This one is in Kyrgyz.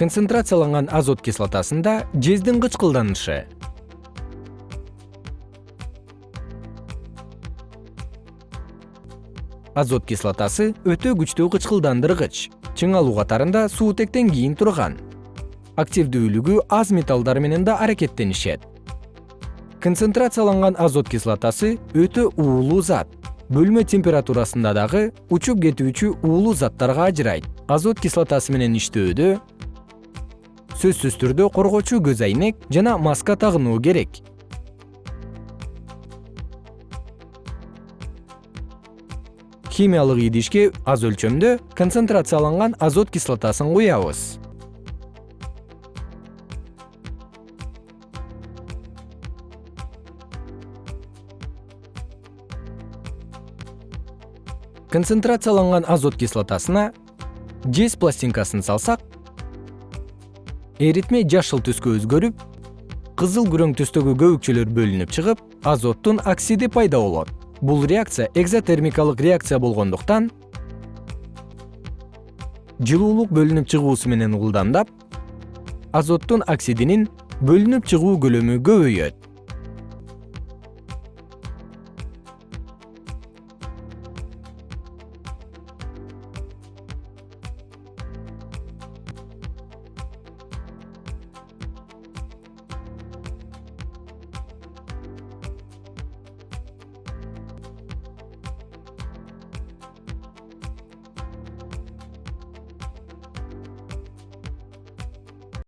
концентрацияланган азот кислотасында жездин кычкылданышы. Азот кислотасы өтө күчтүү кычкылдандыргыч чың алуу катарында суутектен кийин турган. Активдүүлүгү аз металлдар менен да аракеттенишет. Концентрацияланган азот кислотасы өтө уулуу зат. Бөлмө температурасында дагы учуп кетүүчү уулуу заттарга ажырайт. Азот кислотасы менен иштөөдө сөзсүз түрдө коргоочу көз айнек жана маска тагынуу керек. Химиялык идишке аз өлчөмдө концентрацияланган азот кислотасын куябыз. Концентрацияланган азот кислотасына жез пластинкасын салсак эритме жашыл түскө өзгөрүп кызыл күрөң түстөгү көбүкчөлөр бөлүнүп чыгып азоттун оксиди пайда болот. Бул реакция экзотермикалык реакция болгондуктан жылуулук бөлүнүп чыгуусу менен ылдамдап азоттун оксидинин бөлүнүп чыгуу көлөмү көбөйөт